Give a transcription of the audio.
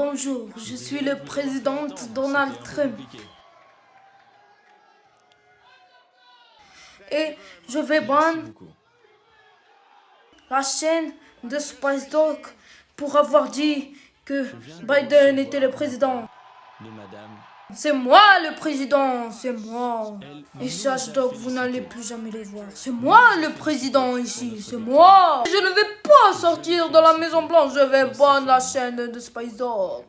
Bonjour, je suis le président Donald Trump. Et je vais prendre la chaîne de Spice Dog pour avoir dit que Biden était le président. C'est moi le président, c'est moi. Et sache donc, vous n'allez plus jamais les voir. C'est moi le président ici, c'est moi. Je ne vais sortir de la Maison Blanche, je vais prendre la chaîne de Spice Dog.